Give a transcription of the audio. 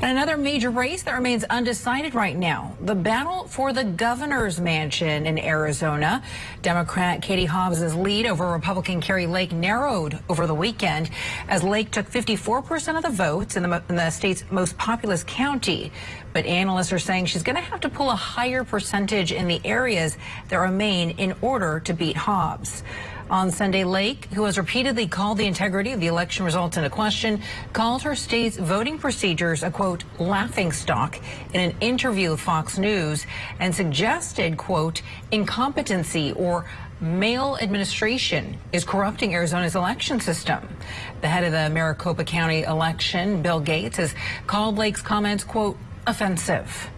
And another major race that remains undecided right now, the battle for the governor's mansion in Arizona. Democrat Katie Hobbs's lead over Republican Kari Lake narrowed over the weekend as Lake took 54% of the votes in the, in the state's most populous county. But analysts are saying she's going to have to pull a higher percentage in the areas that remain in order to beat Hobbs. On Sunday, Lake, who has repeatedly called the integrity of the election results into question, called her state's voting procedures a, quote, laughing stock in an interview with Fox News and suggested, quote, incompetency or male administration is corrupting Arizona's election system. The head of the Maricopa County election, Bill Gates, has called Lake's comments, quote, offensive.